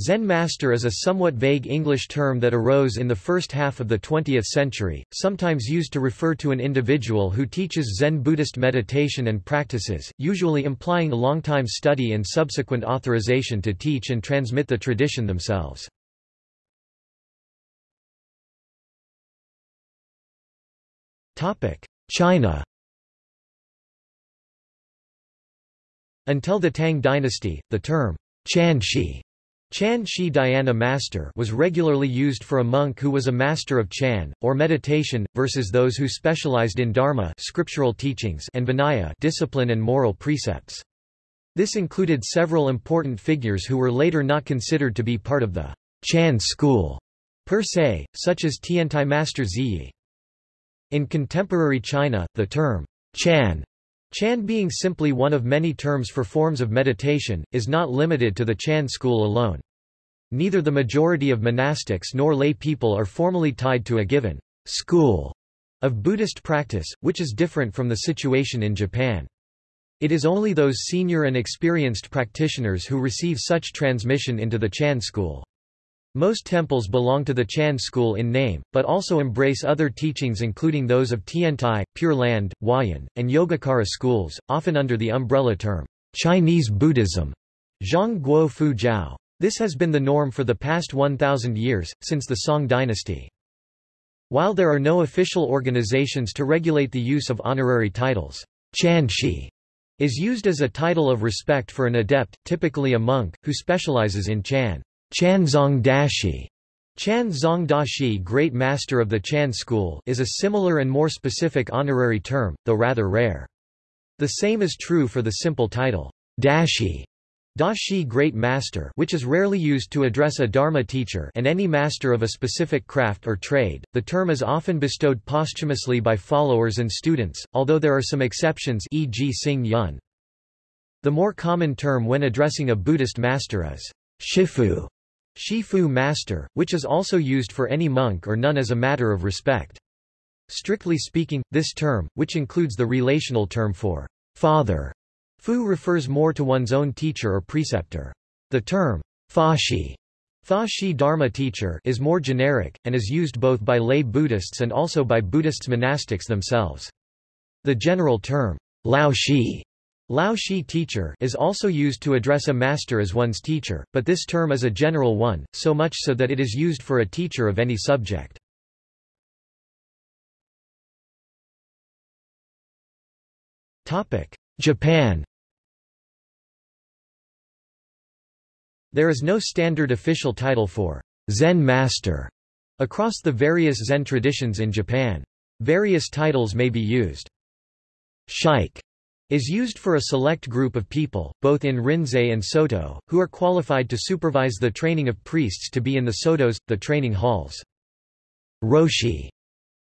Zen master is a somewhat vague English term that arose in the first half of the 20th century, sometimes used to refer to an individual who teaches Zen Buddhist meditation and practices, usually implying a long-time study and subsequent authorization to teach and transmit the tradition themselves. China Until the Tang dynasty, the term Chanshi Chan Shi Dhyana master was regularly used for a monk who was a master of Chan, or meditation, versus those who specialized in Dharma scriptural teachings and Vinaya discipline and moral precepts. This included several important figures who were later not considered to be part of the Chan school per se, such as Tiantai Master Zhiyi. In contemporary China, the term Chan Chan being simply one of many terms for forms of meditation, is not limited to the Chan school alone. Neither the majority of monastics nor lay people are formally tied to a given school of Buddhist practice, which is different from the situation in Japan. It is only those senior and experienced practitioners who receive such transmission into the Chan school. Most temples belong to the Chan school in name, but also embrace other teachings including those of Tiantai, Pure Land, Huayan, and Yogacara schools, often under the umbrella term, Chinese Buddhism. Zhong Guo Fo Jiao. This has been the norm for the past 1,000 years, since the Song dynasty. While there are no official organizations to regulate the use of honorary titles, Chanshi is used as a title of respect for an adept, typically a monk, who specializes in Chan. Chanzong Dashi Chan Zong Dashi Great Master of the Chan School is a similar and more specific honorary term, though rather rare. The same is true for the simple title, Dashi, Dashi Great Master which is rarely used to address a Dharma teacher and any master of a specific craft or trade. The term is often bestowed posthumously by followers and students, although there are some exceptions e.g. Xing Yun. The more common term when addressing a Buddhist master is Shifu, Shifu master, which is also used for any monk or nun as a matter of respect. Strictly speaking, this term, which includes the relational term for father, fu refers more to one's own teacher or preceptor. The term fashi, fashi dharma teacher is more generic, and is used both by lay Buddhists and also by Buddhists monastics themselves. The general term lao shi Lao Shi teacher is also used to address a master as one's teacher, but this term is a general one, so much so that it is used for a teacher of any subject. Japan There is no standard official title for Zen master across the various Zen traditions in Japan. Various titles may be used. Shike is used for a select group of people, both in Rinzai and Soto, who are qualified to supervise the training of priests to be in the sodos, the training halls. Roshi,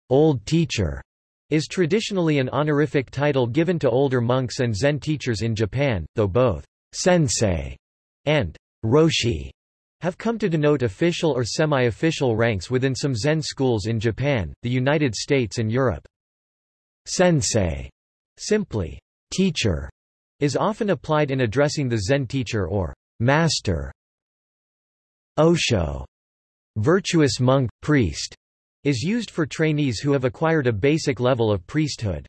old teacher, is traditionally an honorific title given to older monks and Zen teachers in Japan, though both sensei and roshi have come to denote official or semi-official ranks within some Zen schools in Japan, the United States and Europe. Sensei, simply teacher is often applied in addressing the Zen teacher or master. Osho, virtuous monk, priest, is used for trainees who have acquired a basic level of priesthood.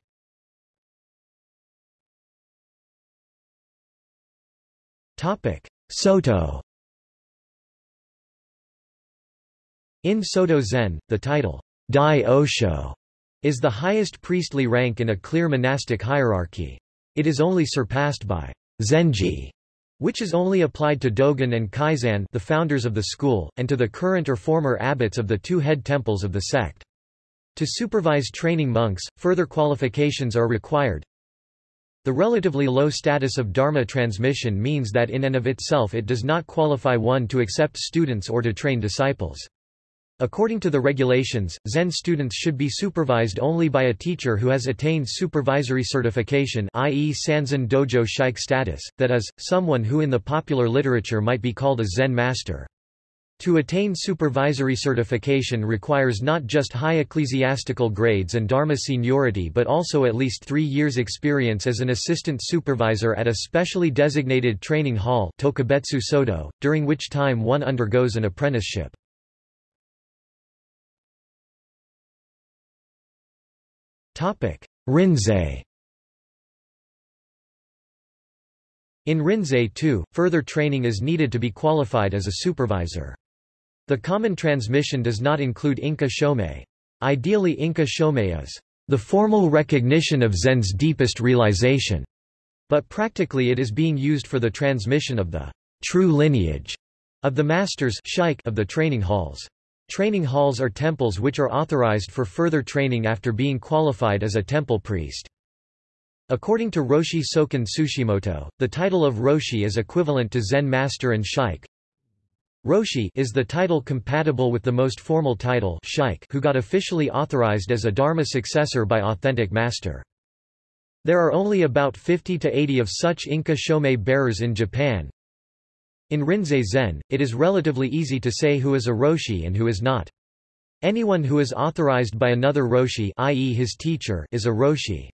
Soto In Soto Zen, the title, Dai Osho, is the highest priestly rank in a clear monastic hierarchy. It is only surpassed by Zenji, which is only applied to Dogen and Keizan the founders of the school, and to the current or former abbots of the two head temples of the sect. To supervise training monks, further qualifications are required. The relatively low status of Dharma transmission means that in and of itself it does not qualify one to accept students or to train disciples. According to the regulations, Zen students should be supervised only by a teacher who has attained supervisory certification i.e. Sanzen Dojo Shike status, that is, someone who in the popular literature might be called a Zen master. To attain supervisory certification requires not just high ecclesiastical grades and dharma seniority but also at least three years' experience as an assistant supervisor at a specially designated training hall tokubetsu sodo, during which time one undergoes an apprenticeship. Rinzai In Rinzai too, further training is needed to be qualified as a supervisor. The common transmission does not include Inka Shomei. Ideally Inka Shomei is the formal recognition of Zen's deepest realization, but practically it is being used for the transmission of the true lineage of the masters of the training halls. Training halls are temples which are authorized for further training after being qualified as a temple priest. According to Roshi Soken Tsushimoto, the title of Roshi is equivalent to Zen master and Shike. Roshi is the title compatible with the most formal title Shike who got officially authorized as a Dharma successor by authentic master. There are only about 50 to 80 of such Inka Shomei bearers in Japan, in Rinzai Zen, it is relatively easy to say who is a Roshi and who is not. Anyone who is authorized by another Roshi i.e. his teacher is a Roshi.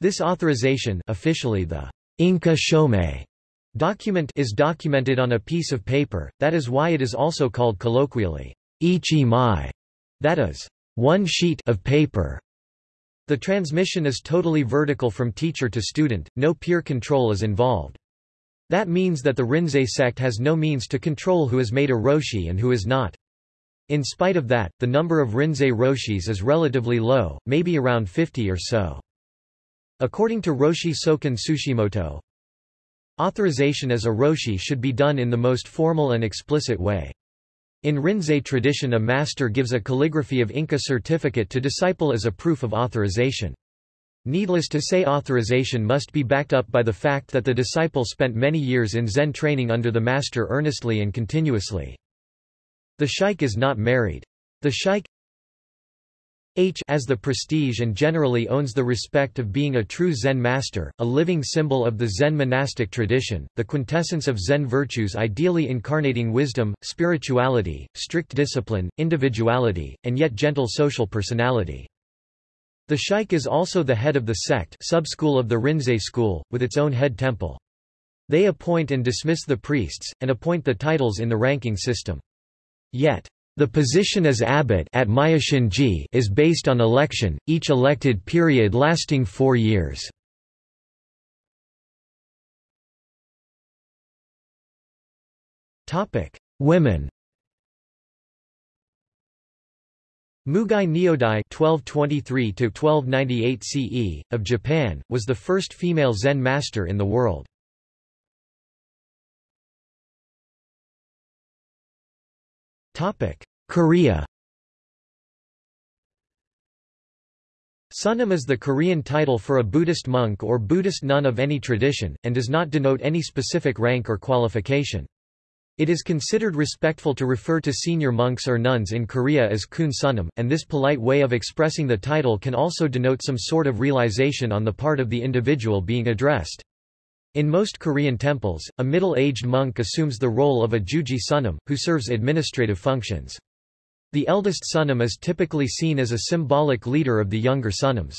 This authorization officially the Inka Shomei document is documented on a piece of paper, that is why it is also called colloquially ichi mai, that is, one sheet of paper. The transmission is totally vertical from teacher to student, no peer control is involved. That means that the Rinzai sect has no means to control who is made a Roshi and who is not. In spite of that, the number of Rinzai Roshis is relatively low, maybe around 50 or so. According to Roshi Soken Tsushimoto, authorization as a Roshi should be done in the most formal and explicit way. In Rinzai tradition a master gives a calligraphy of Inka certificate to disciple as a proof of authorization. Needless to say authorization must be backed up by the fact that the disciple spent many years in Zen training under the master earnestly and continuously. The shike is not married. The shike H as the prestige and generally owns the respect of being a true Zen master, a living symbol of the Zen monastic tradition, the quintessence of Zen virtues ideally incarnating wisdom, spirituality, strict discipline, individuality, and yet gentle social personality. The Shike is also the head of the sect sub-school of the Rinzai school, with its own head temple. They appoint and dismiss the priests, and appoint the titles in the ranking system. Yet, the position as abbot at is based on election, each elected period lasting four years. Women Mugai Nyodai (1223–1298 CE) of Japan was the first female Zen master in the world. Korea. Sunim is the Korean title for a Buddhist monk or Buddhist nun of any tradition, and does not denote any specific rank or qualification. It is considered respectful to refer to senior monks or nuns in Korea as kun sunim, and this polite way of expressing the title can also denote some sort of realization on the part of the individual being addressed. In most Korean temples, a middle-aged monk assumes the role of a juji sunim, who serves administrative functions. The eldest sunim is typically seen as a symbolic leader of the younger sunims.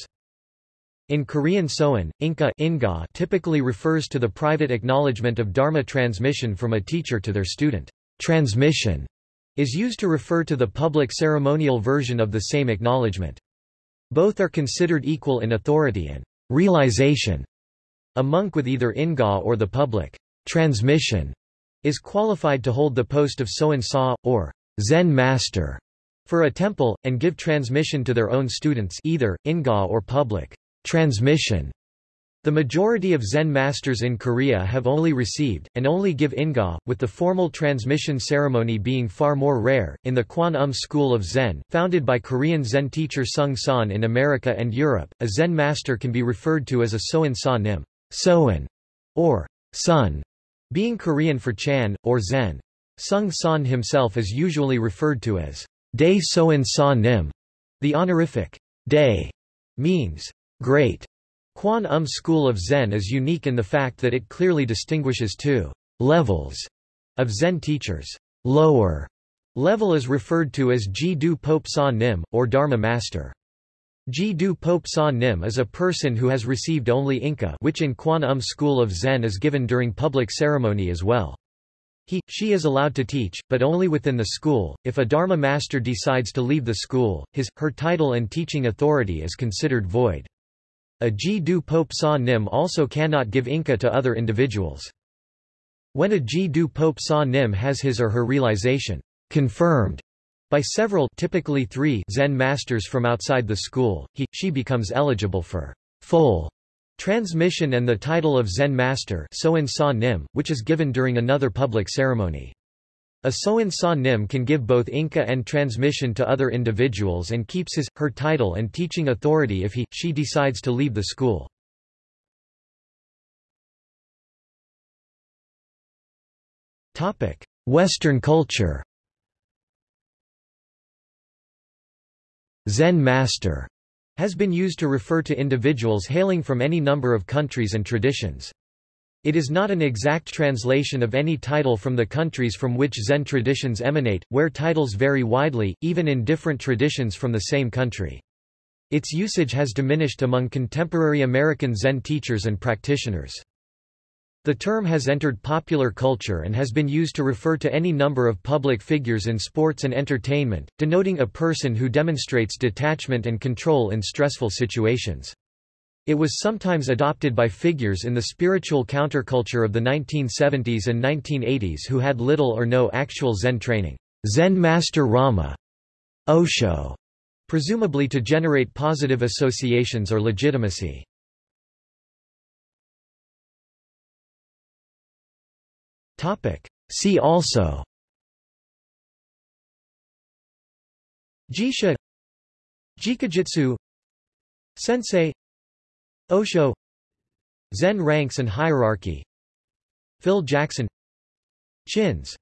In Korean Soen, Inka Inga typically refers to the private acknowledgement of Dharma transmission from a teacher to their student. Transmission is used to refer to the public ceremonial version of the same acknowledgement. Both are considered equal in authority and realization. A monk with either Inga or the public transmission is qualified to hold the post of Soen Sa, or Zen master, for a temple, and give transmission to their own students either, Inga or public. Transmission the majority of Zen masters in Korea have only received, and only give Inga, with the formal transmission ceremony being far more rare. In the Kwan Um school of Zen, founded by Korean Zen teacher Seung Sahn in America and Europe, a Zen master can be referred to as a Soen Sa Nim, Soen, or Sun, being Korean for Chan, or Zen. Seung Sahn himself is usually referred to as Dae Soen Sa Nim. The honorific Dae means Great Kwan Um school of Zen is unique in the fact that it clearly distinguishes two levels of Zen teachers. Lower Level is referred to as Ji Do Poep Sa Nim, or Dharma Master. Ji Do Poep Sa Nim is a person who has received only Inka which in Kwan Um school of Zen is given during public ceremony as well. He, she is allowed to teach, but only within the school. If a Dharma master decides to leave the school, his, her title and teaching authority is considered void. A Ji Do Poep Sa Nim also cannot give Inka to other individuals. When a Ji Do Poep Sa Nim has his or her realization confirmed by several typically three Zen masters from outside the school, he, she becomes eligible for full transmission and the title of Zen master Nim, which is given during another public ceremony. A Soen Sa Nim can give both Inka and transmission to other individuals and keeps his, her title and teaching authority if he, she decides to leave the school. Western culture Zen master has been used to refer to individuals hailing from any number of countries and traditions. It is not an exact translation of any title from the countries from which Zen traditions emanate, where titles vary widely, even in different traditions from the same country. Its usage has diminished among contemporary American Zen teachers and practitioners. The term has entered popular culture and has been used to refer to any number of public figures in sports and entertainment, denoting a person who demonstrates detachment and control in stressful situations. It was sometimes adopted by figures in the spiritual counterculture of the 1970s and 1980s who had little or no actual Zen training. Zen Master Rama, Osho, presumably to generate positive associations or legitimacy. See also. Jisha. Jikijitsu Sensei. Osho. Zen ranks and hierarchy. Phil Jackson. Chins